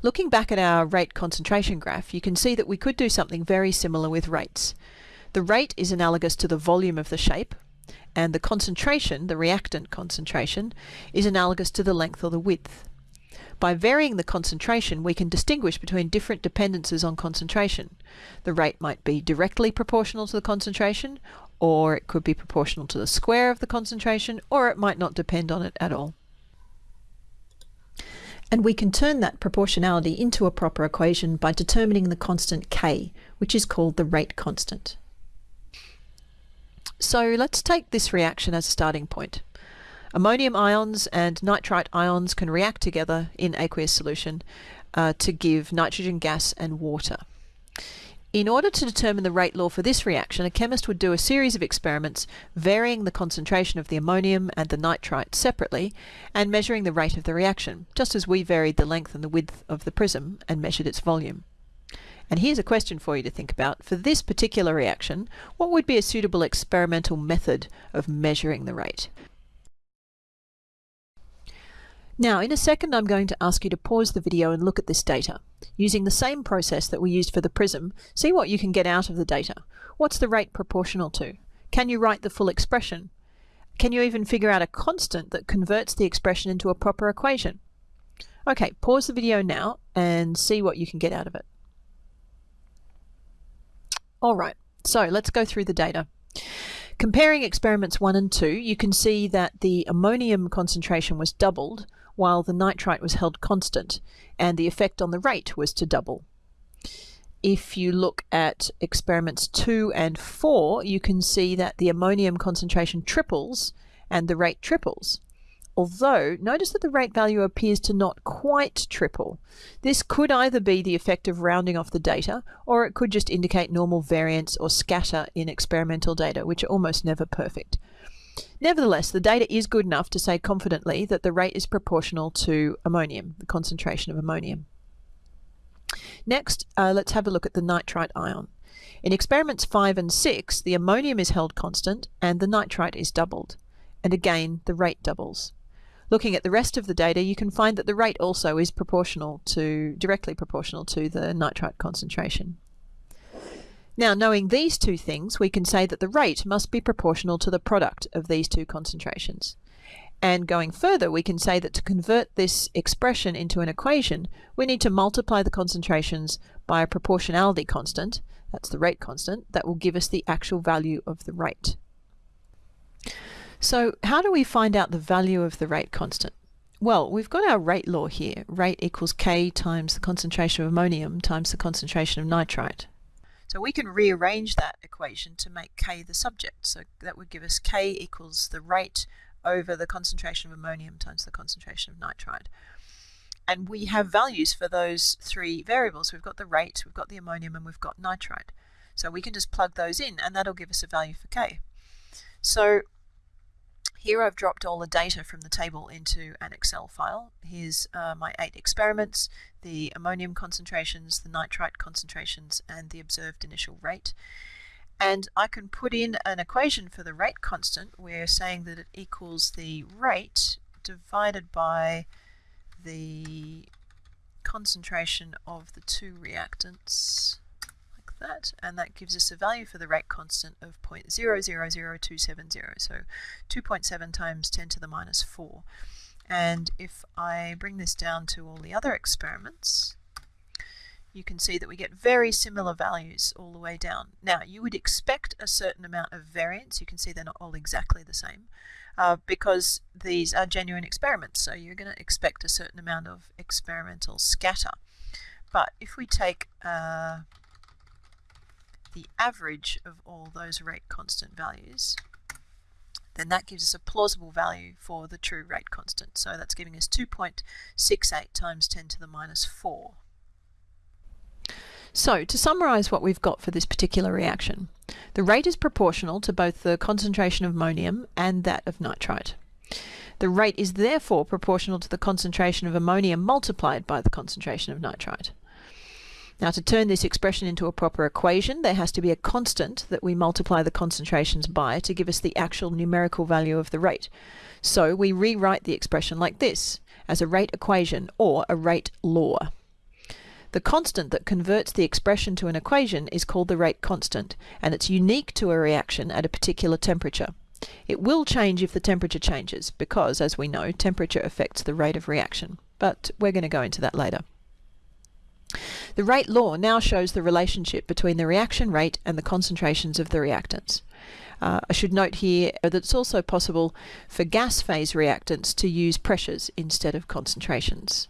Looking back at our rate concentration graph, you can see that we could do something very similar with rates. The rate is analogous to the volume of the shape, and the concentration, the reactant concentration, is analogous to the length or the width. By varying the concentration, we can distinguish between different dependences on concentration. The rate might be directly proportional to the concentration, or it could be proportional to the square of the concentration, or it might not depend on it at all. And we can turn that proportionality into a proper equation by determining the constant k, which is called the rate constant. So let's take this reaction as a starting point. Ammonium ions and nitrite ions can react together in aqueous solution uh, to give nitrogen gas and water. In order to determine the rate law for this reaction, a chemist would do a series of experiments varying the concentration of the ammonium and the nitrite separately and measuring the rate of the reaction, just as we varied the length and the width of the prism and measured its volume. And here's a question for you to think about. For this particular reaction, what would be a suitable experimental method of measuring the rate? Now, in a second, I'm going to ask you to pause the video and look at this data. Using the same process that we used for the prism, see what you can get out of the data. What's the rate proportional to? Can you write the full expression? Can you even figure out a constant that converts the expression into a proper equation? Okay, pause the video now and see what you can get out of it. All right, so let's go through the data. Comparing experiments 1 and 2, you can see that the ammonium concentration was doubled, while the nitrite was held constant, and the effect on the rate was to double. If you look at experiments 2 and 4, you can see that the ammonium concentration triples and the rate triples. Although, notice that the rate value appears to not quite triple. This could either be the effect of rounding off the data, or it could just indicate normal variance or scatter in experimental data, which are almost never perfect. Nevertheless, the data is good enough to say confidently that the rate is proportional to ammonium, the concentration of ammonium. Next, uh, let's have a look at the nitrite ion. In experiments 5 and 6, the ammonium is held constant and the nitrite is doubled. And again, the rate doubles. Looking at the rest of the data, you can find that the rate also is proportional to, directly proportional to the nitrite concentration. Now, knowing these two things, we can say that the rate must be proportional to the product of these two concentrations. And going further, we can say that to convert this expression into an equation, we need to multiply the concentrations by a proportionality constant, that's the rate constant, that will give us the actual value of the rate. So how do we find out the value of the rate constant? Well, we've got our rate law here. Rate equals K times the concentration of ammonium times the concentration of nitrite. So we can rearrange that equation to make K the subject. So that would give us K equals the rate over the concentration of ammonium times the concentration of nitrite. And we have values for those three variables. We've got the rate, we've got the ammonium, and we've got nitrite. So we can just plug those in, and that'll give us a value for K. So here I've dropped all the data from the table into an Excel file. Here's uh, my eight experiments, the ammonium concentrations, the nitrite concentrations, and the observed initial rate. And I can put in an equation for the rate constant. We're saying that it equals the rate divided by the concentration of the two reactants that, and that gives us a value for the rate constant of 0.000270, so 2.7 times 10 to the minus 4. And if I bring this down to all the other experiments, you can see that we get very similar values all the way down. Now, you would expect a certain amount of variance. You can see they're not all exactly the same uh, because these are genuine experiments. So you're going to expect a certain amount of experimental scatter. But if we take uh, the average of all those rate constant values, then that gives us a plausible value for the true rate constant. So that's giving us 2.68 times 10 to the minus 4. So to summarise what we've got for this particular reaction, the rate is proportional to both the concentration of ammonium and that of nitrite. The rate is therefore proportional to the concentration of ammonium multiplied by the concentration of nitrite. Now to turn this expression into a proper equation, there has to be a constant that we multiply the concentrations by to give us the actual numerical value of the rate. So we rewrite the expression like this, as a rate equation or a rate law. The constant that converts the expression to an equation is called the rate constant, and it's unique to a reaction at a particular temperature. It will change if the temperature changes, because, as we know, temperature affects the rate of reaction. But we're going to go into that later. The rate law now shows the relationship between the reaction rate and the concentrations of the reactants. Uh, I should note here that it's also possible for gas phase reactants to use pressures instead of concentrations.